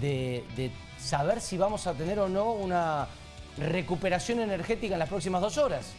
de, de saber si vamos a tener o no una recuperación energética en las próximas dos horas.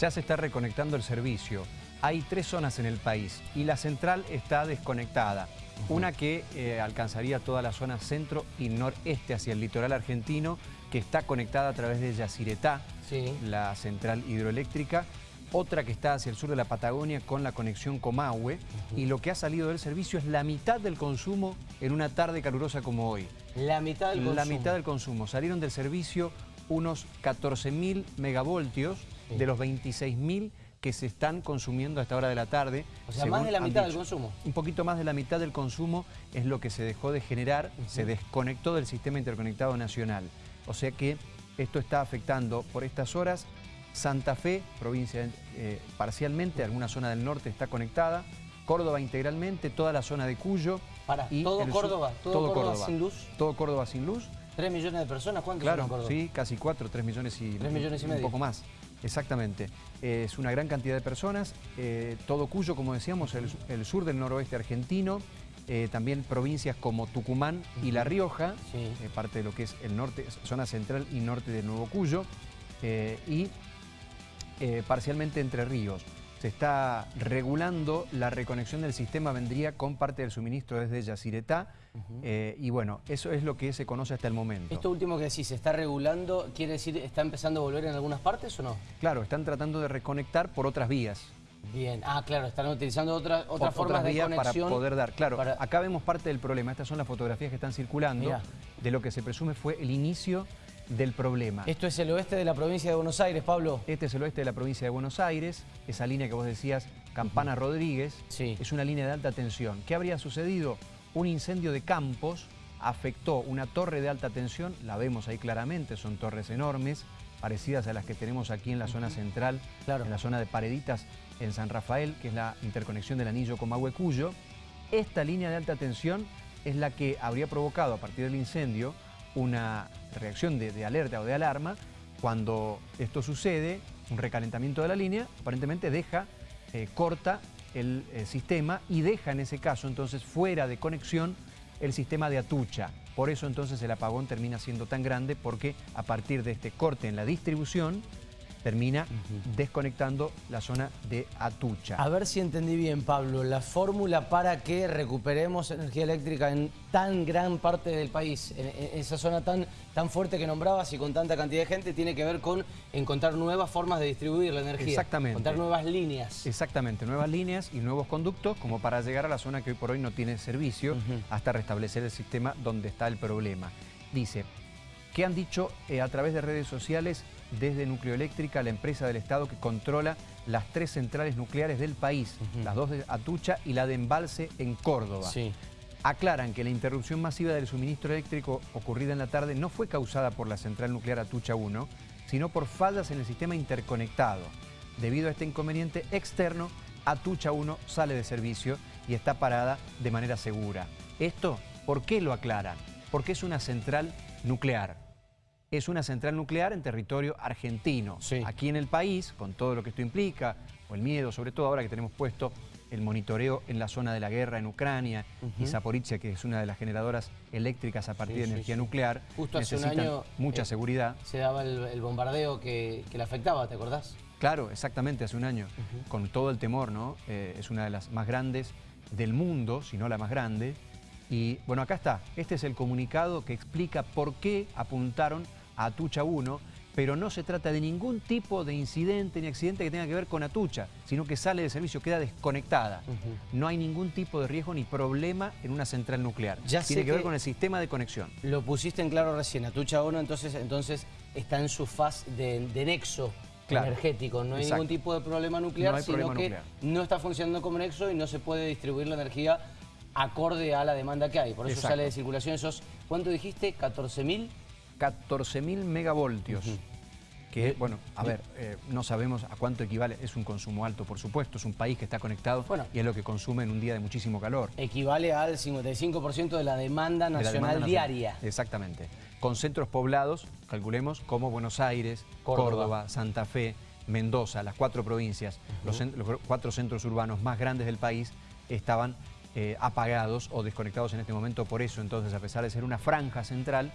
Ya se está reconectando el servicio. Hay tres zonas en el país y la central está desconectada. Una que eh, alcanzaría toda la zona centro y noreste hacia el litoral argentino, que está conectada a través de Yacyretá, Sí. la central hidroeléctrica. Otra que está hacia el sur de la Patagonia con la conexión Comahue. Y lo que ha salido del servicio es la mitad del consumo en una tarde calurosa como hoy. La mitad del consumo. La mitad del consumo. Salieron del servicio unos 14.000 megavoltios de los 26.000 que se están consumiendo a esta hora de la tarde. O sea, más de la mitad del consumo. Un poquito más de la mitad del consumo es lo que se dejó de generar, se desconectó del sistema interconectado nacional. O sea que esto está afectando por estas horas Santa Fe, provincia eh, parcialmente, alguna zona del norte está conectada, Córdoba integralmente, toda la zona de Cuyo. Para, y todo sur- Córdoba, todo, Córdoba, sin luz. Todo Córdoba sin luz. Tres millones de personas, ¿cuántos Claro, son en Córdoba? sí, casi cuatro, tres millones y, Tres millones y un medio. poco más. Exactamente. Eh, es una gran cantidad de personas. eh, todo Cuyo, como decíamos, el, el sur del noroeste argentino. eh, también provincias como Tucumán y La Rioja, Sí. eh, parte de lo que es el norte, zona central y norte de Nuevo Cuyo. y parcialmente Entre Ríos. Se está regulando la reconexión del sistema, vendría con parte del suministro desde Yacyretá. eh, y bueno, eso es lo que se conoce hasta el momento. Esto último que decís, ¿se está regulando? ¿Quiere decir, está empezando a volver en algunas partes o no? Claro, están tratando de reconectar por otras vías. Bien. Ah, claro, están utilizando otra, otras Ot- formas de conexión. para poder dar. Claro, para- acá vemos parte del problema. Estas son las fotografías que están circulando Mirá. de lo que se presume fue el inicio del problema. Esto es el oeste de la provincia de Buenos Aires, Pablo. Este es el oeste de la provincia de Buenos Aires, esa línea que vos decías, Campana Rodríguez, Sí. es una línea de alta tensión. ¿Qué habría sucedido? Un incendio de campos afectó una torre de alta tensión, la vemos ahí claramente, son torres enormes, parecidas a las que tenemos aquí en la zona central, Claro. en la zona de Pareditas, en San Rafael, que es la interconexión del anillo Comahue-Cuyo. Esta línea de alta tensión es la que habría provocado a partir del incendio una reacción de, alerta o de alarma. Cuando esto sucede, un recalentamiento de la línea, aparentemente deja, eh, corta el eh, sistema y deja en ese caso entonces fuera de conexión el sistema de Atucha. Por eso entonces el apagón termina siendo tan grande porque a partir de este corte en la distribución termina desconectando la zona de Atucha. A ver si entendí bien, Pablo. La fórmula para que recuperemos energía eléctrica en tan gran parte del país, en, en esa zona tan, tan fuerte que nombrabas y con tanta cantidad de gente, tiene que ver con encontrar nuevas formas de distribuir la energía. Exactamente. Encontrar nuevas líneas. Exactamente, nuevas líneas y nuevos conductos como para llegar a la zona que hoy por hoy no tiene servicio hasta restablecer el sistema donde está el problema. Dice, ¿qué han dicho eh, a través de redes sociales desde Nucleoeléctrica, la empresa del Estado que controla las tres centrales nucleares del país, las dos de Atucha y la de Embalse en Córdoba? Sí. Aclaran que la interrupción masiva del suministro eléctrico ocurrida en la tarde no fue causada por la central nuclear Atucha 1, sino por fallas en el sistema interconectado. Debido a este inconveniente externo, Atucha 1 sale de servicio y está parada de manera segura. Esto, ¿por qué lo aclaran? Porque es una central nuclear. Es una central nuclear en territorio argentino. Sí. Aquí en el país, con todo lo que esto implica, o el miedo, sobre todo ahora que tenemos puesto el monitoreo en la zona de la guerra en Ucrania y. Zaporizhia, que es una de las generadoras eléctricas a partir Sí, de energía sí. nuclear, Justo hace un año, mucha eh, seguridad. Se daba el, el bombardeo que, que le afectaba, ¿te acordás? Claro, exactamente, hace un año, con todo el temor, ¿no? Eh, es una de las más grandes del mundo, si no la más grande. Y bueno, acá está, este es el comunicado que explica por qué apuntaron a Atucha 1, pero no se trata de ningún tipo de incidente ni accidente que tenga que ver con Atucha, sino que sale de servicio, queda desconectada. No hay ningún tipo de riesgo ni problema en una central nuclear. Ya Tiene sé que ver con el sistema de conexión. Lo pusiste en claro recién, Atucha 1 entonces, entonces está en su faz de, de nexo Claro. energético. No hay Exacto. ningún tipo de problema nuclear, No sino problema que nuclear. no está funcionando como nexo y no se puede distribuir la energía acorde a la demanda que hay. Por eso Exacto. sale de circulación esos, ¿cuánto dijiste? ¿14.000? 14.000 megavoltios. Que, bueno, a ver, eh, no sabemos a cuánto equivale. Es un consumo alto, por supuesto. Es un país que está conectado Bueno. y es lo que consume en un día de muchísimo calor. Equivale al 55% de la demanda de la nacional demanda diaria. nacional. Exactamente. Con centros poblados, calculemos, como Buenos Aires, Córdoba. Córdoba, Santa Fe, Mendoza, las cuatro provincias, los cuatro centros urbanos más grandes del país estaban eh, apagados o desconectados en este momento por eso. Entonces, a pesar de ser una franja central,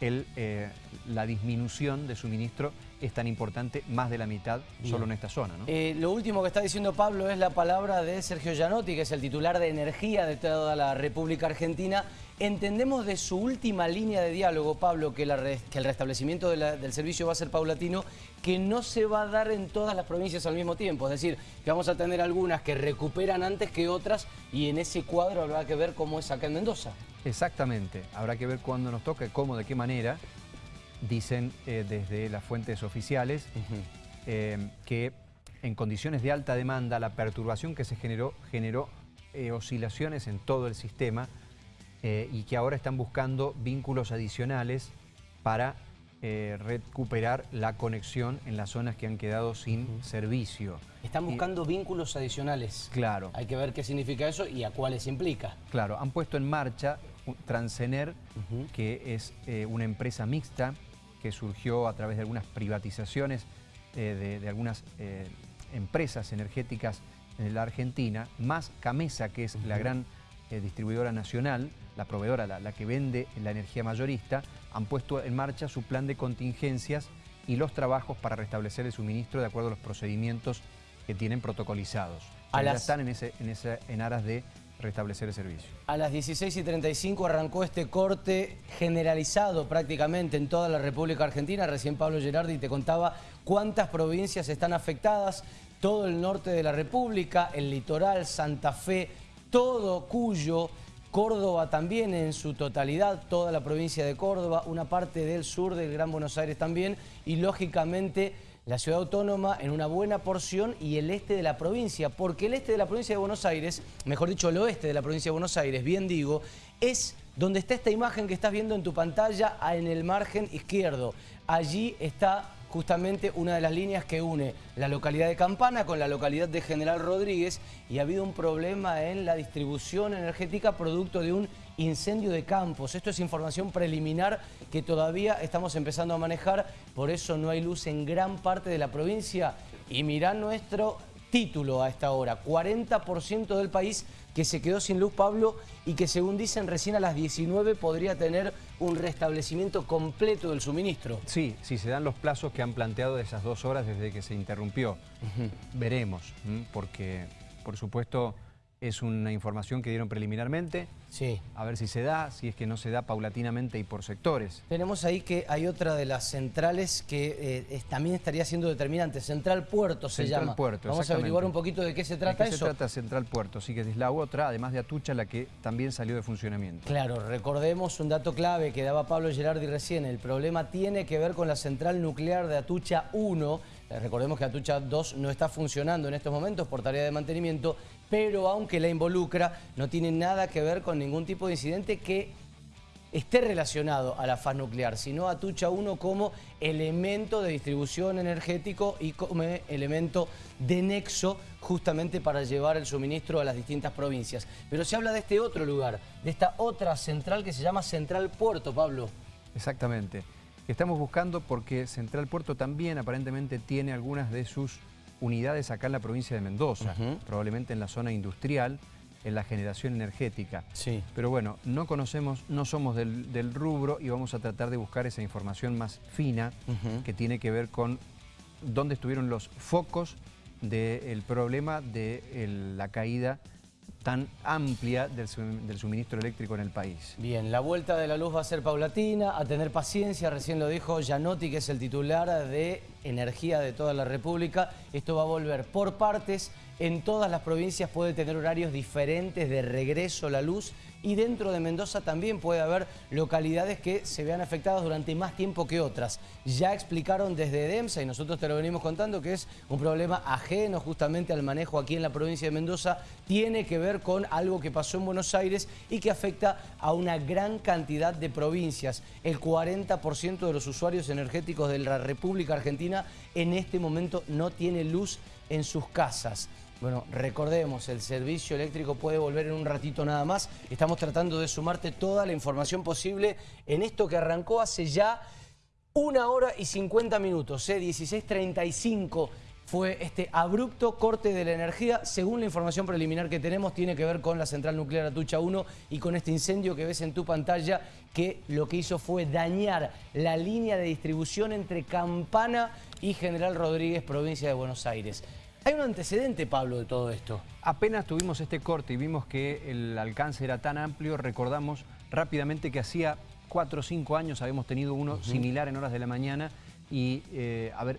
el, eh, la disminución de suministro es tan importante, más de la mitad solo en esta zona. Eh, lo último que está diciendo Pablo es la palabra de Sergio Gianotti, que es el titular de energía de toda la República Argentina. Entendemos de su última línea de diálogo, Pablo, que, el restablecimiento del servicio va a ser paulatino, que no se va a dar en todas las provincias al mismo tiempo. Es decir, que vamos a tener algunas que recuperan antes que otras y en ese cuadro habrá que ver cómo es acá en Mendoza. Exactamente, habrá que ver cuándo nos toca, cómo, de qué manera. Dicen eh, desde las fuentes oficiales eh, que en condiciones de alta demanda la perturbación que se generó generó eh, oscilaciones en todo el sistema y que ahora están buscando vínculos adicionales para recuperar la conexión en las zonas que han quedado sin servicio. Están buscando vínculos adicionales. Claro. Hay que ver qué significa eso y a cuáles implica. Claro, han puesto en marcha Transener, que es eh, una empresa mixta que surgió a través de algunas privatizaciones eh, de, algunas eh, empresas energéticas en la Argentina, más Camesa, que es la gran distribuidora nacional, la proveedora, la, que vende la energía mayorista, han puesto en marcha su plan de contingencias y los trabajos para restablecer el suministro de acuerdo a los procedimientos que tienen protocolizados. ya están en, ese, en, ese, en aras de restablecer el servicio. A las 16 y 35 arrancó este corte generalizado prácticamente en toda la República Argentina. Recién Pablo Gerardi te contaba cuántas provincias están afectadas. Todo el norte de la República, el litoral, Santa Fe, todo Cuyo, Córdoba también en su totalidad, toda la provincia de Córdoba, una parte del sur del Gran Buenos Aires también y lógicamente la ciudad autónoma en una buena porción y el este de la provincia, porque el este de la provincia de Buenos Aires, mejor dicho el oeste de la provincia de Buenos Aires, bien digo, es donde está esta imagen que estás viendo en tu pantalla en el margen izquierdo. Allí está justamente una de las líneas que une la localidad de Campana con la localidad de General Rodríguez y ha habido un problema en la distribución energética producto de un incendio de campos. Esto es información preliminar que todavía estamos empezando a manejar, por eso no hay luz en gran parte de la provincia. Y mirá nuestro título a esta hora, 40% del país que se quedó sin luz, Pablo, y que según dicen recién a las 19 podría tener un restablecimiento completo del suministro. Sí, si se dan los plazos que han planteado de esas dos horas desde que se interrumpió. Veremos, porque por supuesto es una información que dieron preliminarmente. Sí. A ver si se da, si es que no se da paulatinamente y por sectores. Tenemos ahí que hay otra de las centrales que eh, también estaría siendo determinante. Central Puerto se Central llama. Puerto, Vamos a averiguar un poquito de qué se trata ¿De qué se trata Central Puerto? Sí, que es la otra, además de Atucha, la que también salió de funcionamiento. Claro, recordemos un dato clave que daba Pablo Gerardi recién. El problema tiene que ver con la central nuclear de Atucha 1, eh, recordemos que Atucha 2 no está funcionando en estos momentos por tarea de mantenimiento, pero aunque la involucra, no tiene nada que ver con ningún tipo de incidente que esté relacionado a la faz nuclear, sino Atucha 1 como elemento de distribución energético y como elemento de nexo justamente para llevar el suministro a las distintas provincias. Pero se habla de este otro lugar, de esta otra central que se llama Central Puerto, Pablo. Exactamente. Estamos buscando porque Central Puerto también aparentemente tiene algunas de sus unidades acá en la provincia de Mendoza, probablemente en la zona industrial, en la generación energética. Sí. Pero bueno, no conocemos, no somos del, rubro y vamos a tratar de buscar esa información más fina que tiene que ver con dónde estuvieron los focos del problema de la caída tan amplia del, suministro eléctrico en el país. Bien, la vuelta de la luz va a ser paulatina, a tener paciencia, recién lo dijo Gianotti, que es el titular de energía de toda la República. Esto va a volver por partes, en todas las provincias puede tener horarios diferentes de regreso la luz y dentro de Mendoza también puede haber localidades que se vean afectadas durante más tiempo que otras. Ya explicaron desde DEMSA y nosotros te lo venimos contando que es un problema ajeno justamente al manejo aquí en la provincia de Mendoza, tiene que ver con algo que pasó en Buenos Aires y que afecta a una gran cantidad de provincias. El 40% de los usuarios energéticos de la República Argentina en este momento no tiene luz en sus casas. Bueno, recordemos, el servicio eléctrico puede volver en un ratito nada más. Estamos tratando de sumarte toda la información posible en esto que arrancó hace ya una hora y 50 minutos, ¿eh? 16.35 fue este abrupto corte de la energía. Según la información preliminar que tenemos, tiene que ver con la central nuclear Atucha 1 y con este incendio que ves en tu pantalla, que lo que hizo fue dañar la línea de distribución entre Campana y General Rodríguez, provincia de Buenos Aires. Hay un antecedente, Pablo, de todo esto. Apenas tuvimos este corte y vimos que el alcance era tan amplio, recordamos rápidamente que hacía cuatro o cinco años habíamos tenido uno similar en horas de la mañana y, eh, a ver,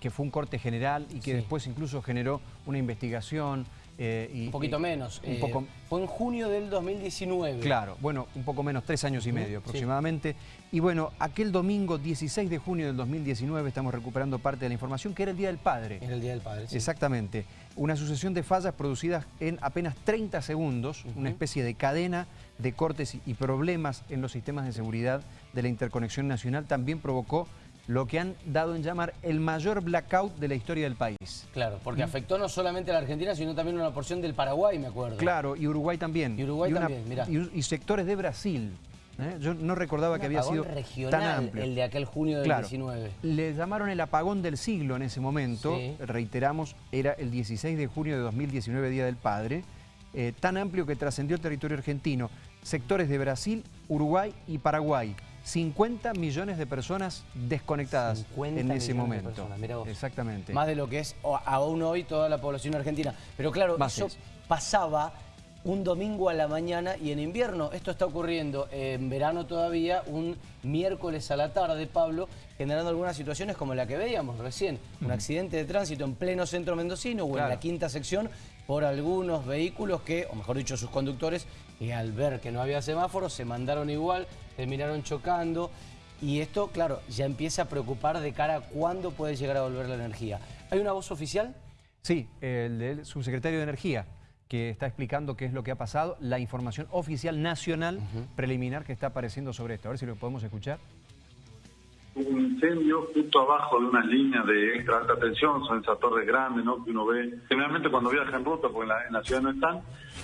que fue un corte general y que después incluso generó una investigación. Eh, y, un poquito menos. Un eh, poco... Fue en junio del 2019. Claro, bueno, un poco menos, tres años y medio aproximadamente. Y bueno, aquel domingo 16 de junio del 2019 estamos recuperando parte de la información que era el Día del Padre. Era el Día del Padre, sí. Exactamente. Una sucesión de fallas producidas en apenas 30 segundos, una especie de cadena de cortes y problemas en los sistemas de seguridad de la interconexión nacional también provocó lo que han dado en llamar el mayor blackout de la historia del país. Claro, porque ¿Mm? afectó no solamente a la Argentina, sino también a una porción del Paraguay, me acuerdo. Claro, y Uruguay también. Y Uruguay también, mirá. Y, sectores de Brasil. ¿eh? Yo no recordaba que había sido tan amplio. el de aquel junio del 19. Le llamaron el apagón del siglo en ese momento. Reiteramos, era el 16 de junio de 2019, Día del Padre. Eh, tan amplio que trascendió el territorio argentino. Sectores de Brasil, Uruguay y Paraguay. 50 millones de personas desconectadas en ese momento. Exactamente. Más de lo que es aún hoy toda la población argentina. Pero claro, eso pasaba un domingo a la mañana y en invierno. Esto está ocurriendo en verano todavía, un miércoles a la tarde, Pablo, generando algunas situaciones como la que veíamos recién. Un accidente de tránsito en pleno centro mendocino o en la quinta sección por algunos vehículos que, o mejor dicho, sus conductores, que al ver que no había semáforos se mandaron igual, terminaron chocando. Y esto, claro, ya empieza a preocupar de cara a cuándo puede llegar a volver la energía. ¿Hay una voz oficial? Sí, el del subsecretario de Energía, que está explicando qué es lo que ha pasado, la información oficial nacional preliminar que está apareciendo sobre esto. A ver si lo podemos escuchar un incendio justo abajo de unas líneas de extra alta tensión, son esas torres grandes ¿no? que uno ve generalmente cuando viaja en ruta, porque en la, ciudad no están,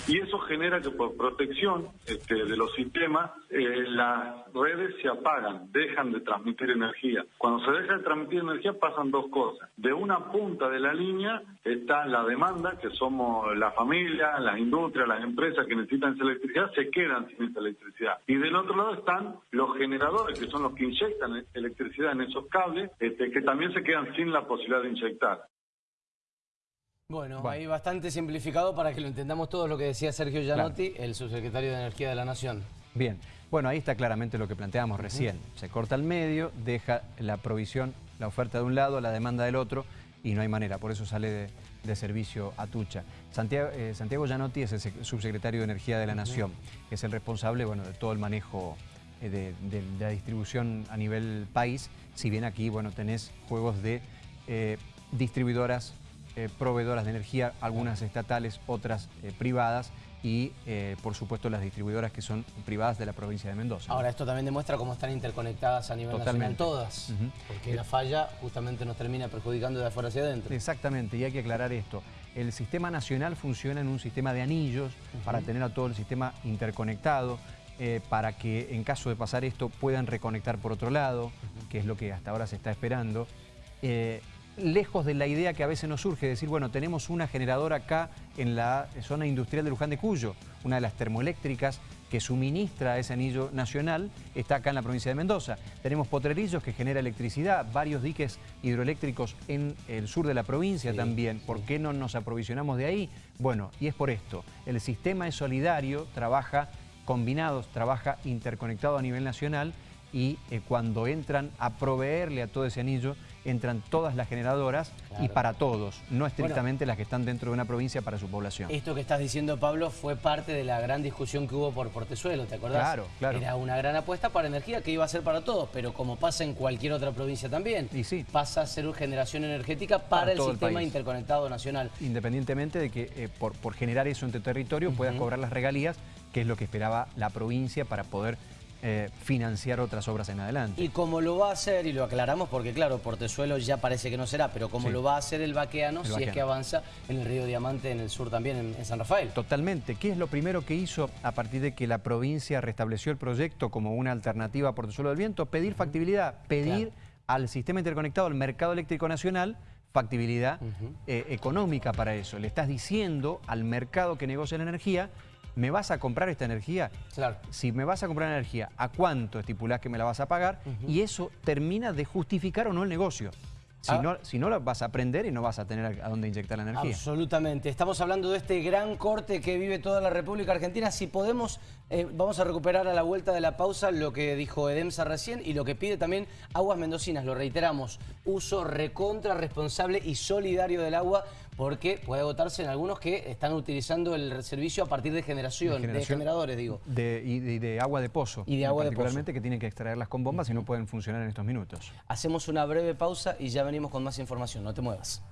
y eso genera que por protección este, de los sistemas eh, las redes se apagan, dejan de transmitir energía. Cuando se deja de transmitir energía pasan dos cosas. De una punta de la línea está la demanda, que somos la familia, las industrias, las empresas que necesitan esa electricidad, se quedan sin esa electricidad. Y del otro lado están los generadores, que son los que inyectan electricidad en esos cables, este, que también se quedan sin la posibilidad de inyectar. Bueno, ahí bastante simplificado para que lo entendamos todo lo que decía Sergio Gianotti, el subsecretario de Energía de la Nación. Bien, bueno, ahí está claramente lo que planteamos recién. Se corta el medio, deja la provisión, la oferta de un lado, la demanda del otro, y no hay manera, por eso sale de, servicio a Tucha. Santiago, eh, Santiago Gianotti es el subsecretario de Energía de la Nación, que es el responsable bueno, de todo el manejo eh, de, la distribución a nivel país, si bien aquí bueno, tenés juegos de eh, distribuidoras eh, proveedoras de energía, algunas estatales, otras eh, privadas y eh, por supuesto las distribuidoras que son privadas de la provincia de Mendoza. Ahora esto también demuestra cómo están interconectadas a nivel nacional todas, porque la falla justamente nos termina perjudicando de afuera hacia adentro. Exactamente, y hay que aclarar esto. El sistema nacional funciona en un sistema de anillos para tener a todo el sistema interconectado, para que en caso de pasar esto puedan reconectar por otro lado, que es lo que hasta ahora se está esperando lejos de la idea que a veces nos surge, decir, bueno, tenemos una generadora acá en la zona industrial de Luján de Cuyo, una de las termoeléctricas que suministra ese anillo nacional, está acá en la provincia de Mendoza. Tenemos Potrerillos que genera electricidad, varios diques hidroeléctricos en el sur de la provincia también. ¿Por qué no nos aprovisionamos de ahí? Bueno, y es por esto. El sistema es solidario, trabaja combinados, trabaja interconectado a nivel nacional y eh, cuando entran a proveerle a todo ese anillo, entran todas las generadoras y para todos, no estrictamente las que están dentro de una provincia para su población. Esto que estás diciendo, Pablo, fue parte de la gran discusión que hubo por Portezuelo, ¿te acordás? Claro, claro. Era una gran apuesta para energía que iba a ser para todos, pero como pasa en cualquier otra provincia también, y sí. pasa a ser una generación energética para, el sistema interconectado nacional. Independientemente de que eh, por, generar eso en tu territorio puedas cobrar las regalías, que es lo que esperaba la provincia para poder eh, financiar otras obras en adelante. Y como lo va a hacer, y lo aclaramos porque claro, Portezuelo ya parece que no será, pero como lo va a hacer el vaqueano, si es que avanza en el río Diamante en el sur también, en, San Rafael. Totalmente. ¿Qué es lo primero que hizo a partir de que la provincia restableció el proyecto como una alternativa a Portezuelo del Viento? Pedir factibilidad, pedir al sistema interconectado, al mercado eléctrico nacional, factibilidad eh, económica para eso. Le estás diciendo al mercado que negocia la energía, ¿me vas a comprar esta energía? Claro. Si me vas a comprar energía, ¿a cuánto estipulás que me la vas a pagar? Y eso termina de justificar o no el negocio. Si, Ah. no, si no, la vas a aprender y no vas a tener a dónde inyectar la energía. Absolutamente. Estamos hablando de este gran corte que vive toda la República Argentina. Si podemos, eh, vamos a recuperar a la vuelta de la pausa lo que dijo Edemsa recién y lo que pide también Aguas Mendocinas. Lo reiteramos, uso recontra responsable y solidario del agua porque puede agotarse en algunos que están utilizando el servicio a partir de generación, de, generación generadores, digo. De, y, de, y de agua de pozo. Y de agua de pozo. Particularmente que tienen que extraerlas con bombas y no pueden funcionar en estos minutos. Hacemos una breve pausa y ya venimos con más información. No te muevas.